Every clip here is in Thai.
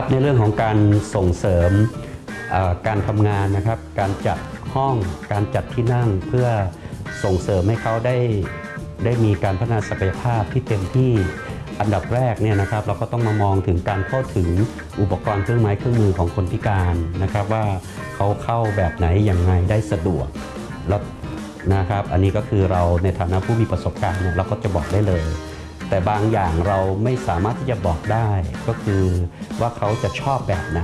ครับในเรื่องของการส่งเสริมการทำงานนะครับ การจัดห้องการจัดที่นั่งเพื่อส่งเสริมให้เขาได้ได้มีการพัฒนาศักยภาพที่เต็มที่อันดับแรกเนี่ยนะครับเราก็ต้องมามองถึงการเข้าถึงอุปกรณ์เครื่องไม้เครื่องมือของคนพิการนะครับ ว่าเขาเข้าแบบไหนอย่างไงได้สะดวกแล้วนะครับ อันนี้ก็คือเราในฐานะผู้มีประสบการณ์เนี่ยเราก็จะบอกได้เลย แต่บางอย่างเราไม่สามารถที่จะบอกได้ก็คือว่าเขาจะชอบแบบไหน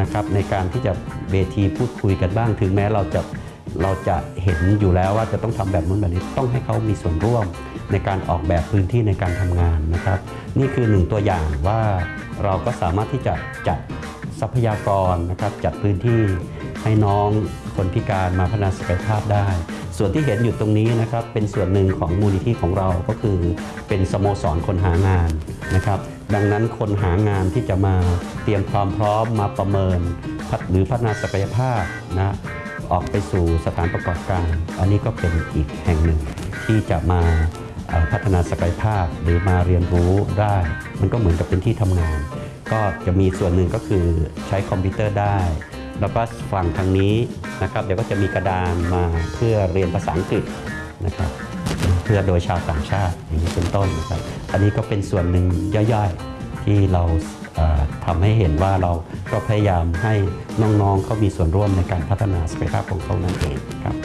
นะครับในการที่จะเวทีพูดคุยกันบ้าง ถึงแม้เราจะเราจะเห็นอยู่แล้วว่าจะต้องทำแบบนู้นแบบนี้ต้องให้เขามีส่วนร่วมในการออกแบบพื้นที่ในการทำงานนะครับ นี่คือหนึ่งตัวอย่างว่าเราก็สามารถที่จะจัดทรัพยากรนะครับจัดพื้นที่ให้น้องคนพิการมาพัฒนาศักยภาพได้ ส่วนที่เห็นอยู่ตรงนี้นะครับเป็นส่วนหนึ่งของมูลนิธิของเราก็คือเป็นสโมสรคนหางานนะครับดังนั้นคนหางานที่จะมาเตรียมความพร้อมมาประเมินพัฒหรือพัฒนาศักยภาพนะออกไปสู่สถานประกอบการ อันนี้ก็เป็นอีกแห่งหนึ่งที่จะมาพัฒนาศักยภาพหรือมาเรียนรู้ได้ มันก็เหมือนกับเป็นที่ทำงาน ก็จะมีส่วนหนึ่งก็คือใช้คอมพิวเตอร์ได้ แล้วก็ฝั่งทางนี้นะครับเดี๋ยวก็จะมีกระดานมาเพื่อเรียนภาษาอังกฤษนะครับเพื่อโดยชาวต่างชาติอย่างนี้เป็นต้นนะครับอันนี้ก็เป็นส่วนหนึ่งย่อยๆที่เราเอ่อทำให้เห็นว่าเราก็พยายามให้น้องๆเขามีส่วนร่วมในการพัฒนาศักยภาพของเขานั่นเองครับ